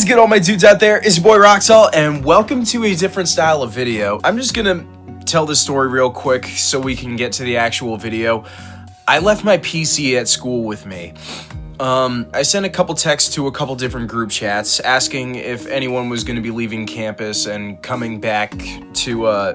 What's good all my dudes out there? It's your boy Roxall and welcome to a different style of video. I'm just gonna tell this story real quick so we can get to the actual video. I left my PC at school with me. Um, I sent a couple texts to a couple different group chats asking if anyone was gonna be leaving campus and coming back to uh,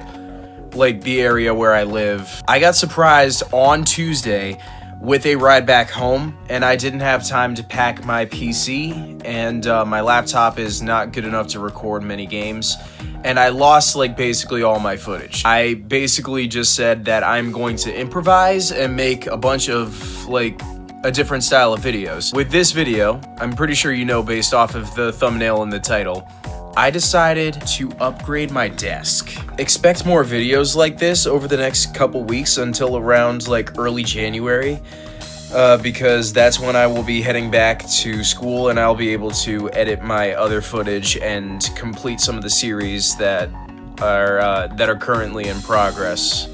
like the area where I live. I got surprised on Tuesday with a ride back home, and I didn't have time to pack my PC, and uh, my laptop is not good enough to record many games, and I lost like basically all my footage. I basically just said that I'm going to improvise and make a bunch of like a different style of videos. With this video, I'm pretty sure you know based off of the thumbnail and the title, I decided to upgrade my desk. Expect more videos like this over the next couple weeks until around like early January. Uh, because that's when I will be heading back to school and I'll be able to edit my other footage and complete some of the series that are uh, that are currently in progress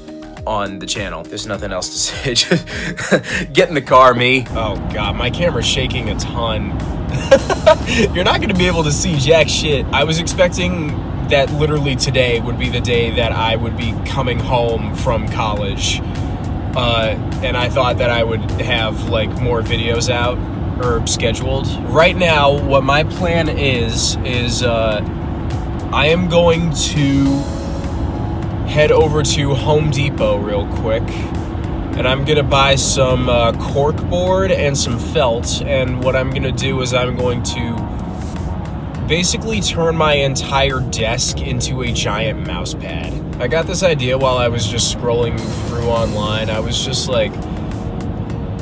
on the channel. There's nothing else to say. Just get in the car, me. Oh god, my camera's shaking a ton. You're not gonna be able to see jack shit. I was expecting that literally today would be the day that I would be coming home from college. Uh, and I thought that I would have like more videos out or scheduled. Right now, what my plan is, is uh, I am going to head over to Home Depot real quick and I'm gonna buy some uh, cork board and some felt and what I'm gonna do is I'm going to basically turn my entire desk into a giant mouse pad. I got this idea while I was just scrolling through online. I was just like,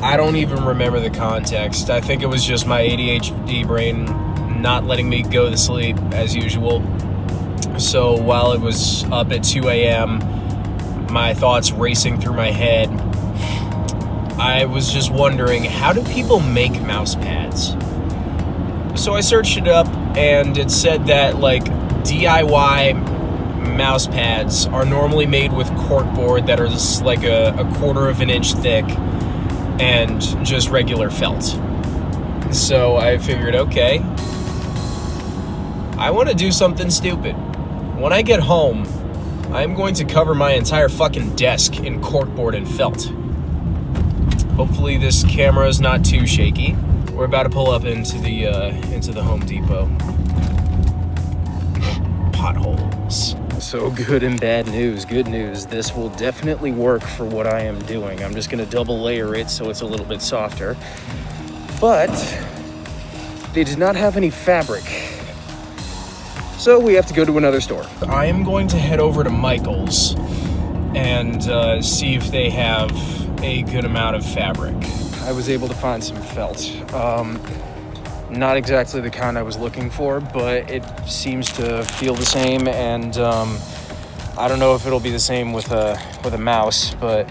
I don't even remember the context. I think it was just my ADHD brain not letting me go to sleep as usual. So while it was up at 2 a.m., my thoughts racing through my head, I was just wondering how do people make mouse pads? So I searched it up and it said that like DIY mouse pads are normally made with corkboard that are just like a, a quarter of an inch thick and just regular felt. So I figured, okay, I want to do something stupid. When I get home, I'm going to cover my entire fucking desk in corkboard and felt. Hopefully this camera is not too shaky. We're about to pull up into the uh, into the Home Depot. Potholes. So good and bad news. Good news. This will definitely work for what I am doing. I'm just gonna double layer it so it's a little bit softer. But they did not have any fabric so we have to go to another store. I am going to head over to Michael's and uh, see if they have a good amount of fabric. I was able to find some felt. Um, not exactly the kind I was looking for, but it seems to feel the same. And um, I don't know if it'll be the same with a with a mouse, but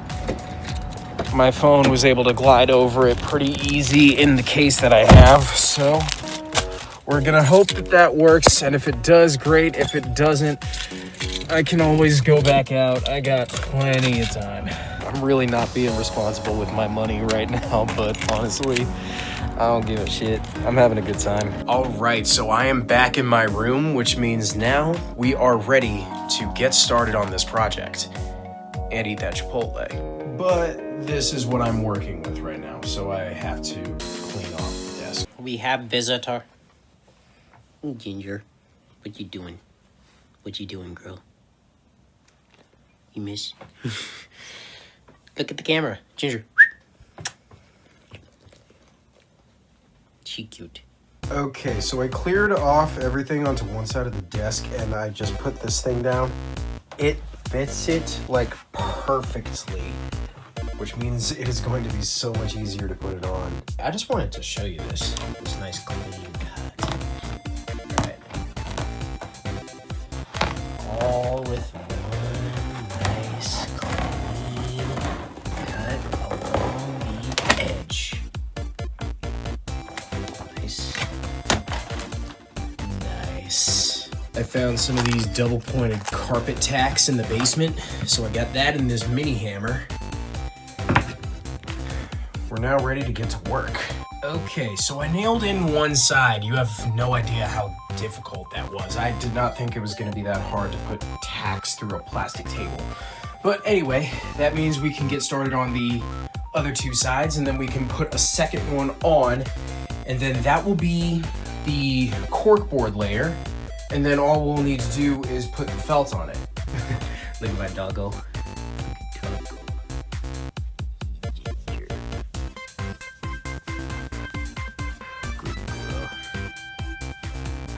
my phone was able to glide over it pretty easy in the case that I have. So we're gonna hope that that works, and if it does, great. If it doesn't, I can always go back out. I got plenty of time. I'm really not being responsible with my money right now, but honestly, I don't give a shit. I'm having a good time. All right, so I am back in my room, which means now we are ready to get started on this project and eat that Chipotle. But this is what I'm working with right now, so I have to clean off the desk. We have visitor. Ginger, what you doing? What you doing, girl? You miss? Look at the camera, Ginger. She cute. Okay, so I cleared off everything onto one side of the desk and I just put this thing down. It fits it like perfectly, which means it is going to be so much easier to put it on. I just wanted to show you this, this nice clean cut. Found some of these double pointed carpet tacks in the basement, so I got that in this mini hammer. We're now ready to get to work. Okay, so I nailed in one side. You have no idea how difficult that was. I did not think it was gonna be that hard to put tacks through a plastic table. But anyway, that means we can get started on the other two sides and then we can put a second one on and then that will be the corkboard layer and then all we'll need to do is put the felt on it. Look at my doggo.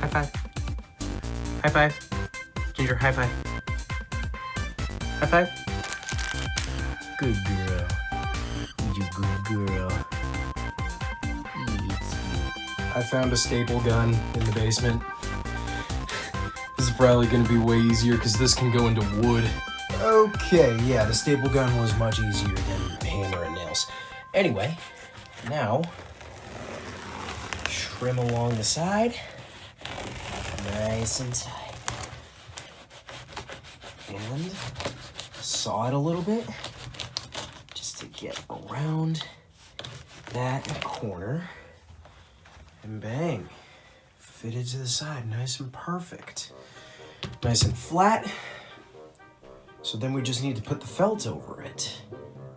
High five. High five. Ginger, high five. High five. Good girl. You good girl. I found a staple gun in the basement. Probably gonna be way easier because this can go into wood. Okay, yeah, the staple gun was much easier than hammer and nails. Anyway, now trim along the side, nice and tight, and saw it a little bit just to get around that corner. And bang, fitted to the side, nice and perfect. Nice and flat. So then we just need to put the felt over it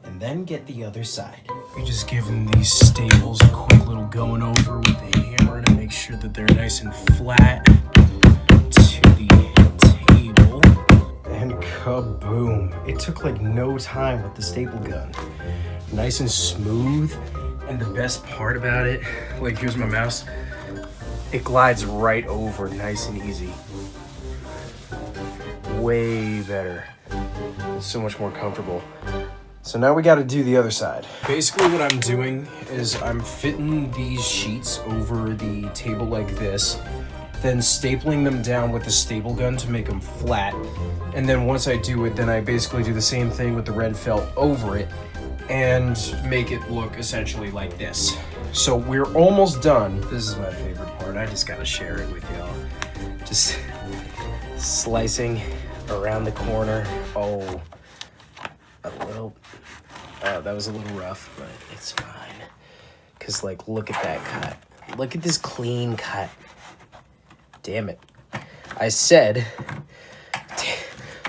and then get the other side. We just give them these staples a quick little going over with a hammer to make sure that they're nice and flat to the table. And kaboom. It took like no time with the staple gun. Nice and smooth. And the best part about it, like here's my mouse, it glides right over nice and easy. Way better. It's so much more comfortable. So now we got to do the other side. Basically what I'm doing is I'm fitting these sheets over the table like this, then stapling them down with the staple gun to make them flat. And then once I do it, then I basically do the same thing with the red felt over it and make it look essentially like this. So we're almost done. This is my favorite part. I just gotta share it with y'all. Just slicing around the corner. Oh, a little, oh, that was a little rough, but it's fine. Cause like, look at that cut. Look at this clean cut. Damn it. I said,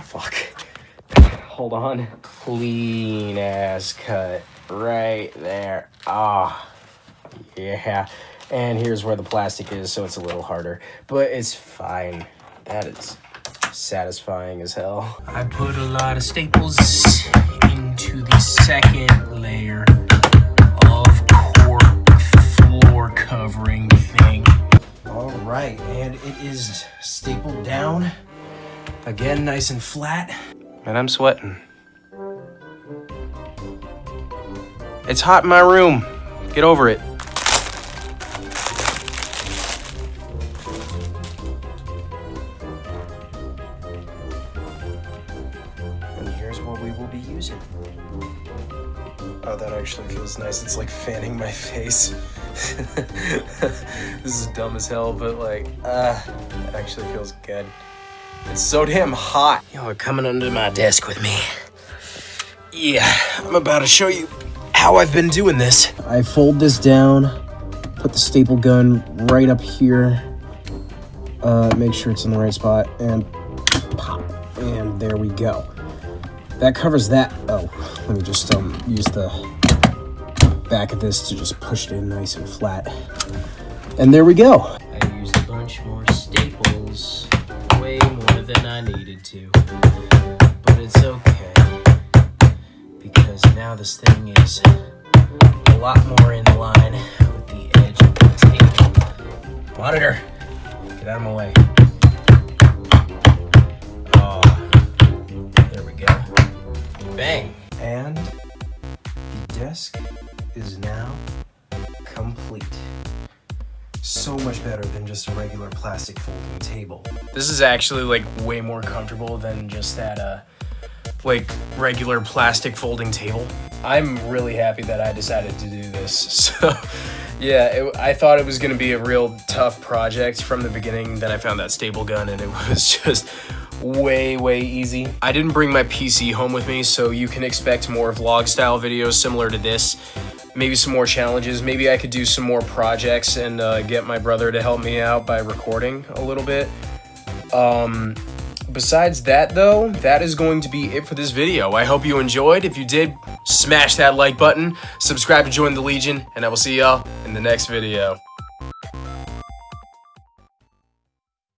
fuck. Hold on. Clean ass cut right there. Ah, yeah. And here's where the plastic is, so it's a little harder, but it's fine. That is satisfying as hell. I put a lot of staples into the second layer of cork floor covering thing. All right, and it is stapled down. Again, nice and flat. And I'm sweating. It's hot in my room. Get over it. And here's what we will be using. Oh, that actually feels nice. It's like fanning my face. this is dumb as hell, but like, ah, uh, that actually feels good. It's so damn hot. Y'all are coming under my desk with me. Yeah, I'm about to show you how I've been doing this. I fold this down, put the staple gun right up here, uh, make sure it's in the right spot, and pop. And there we go. That covers that. Oh, let me just um, use the back of this to just push it in nice and flat. And there we go. I used a bunch more staples, way more than I needed to. But it's okay, because now this thing is a lot more in line with the edge of the table. Monitor, get out of my way. Bang. And the desk is now complete. So much better than just a regular plastic folding table. This is actually like way more comfortable than just that uh like regular plastic folding table. I'm really happy that I decided to do this. So yeah, it, I thought it was gonna be a real tough project from the beginning. Then I found that staple gun and it was just way, way easy. I didn't bring my PC home with me, so you can expect more vlog style videos similar to this. maybe some more challenges. Maybe I could do some more projects and uh, get my brother to help me out by recording a little bit. Um, besides that, though, that is going to be it for this video. I hope you enjoyed. If you did, smash that like button, subscribe to join the Legion, and I will see y'all in the next video.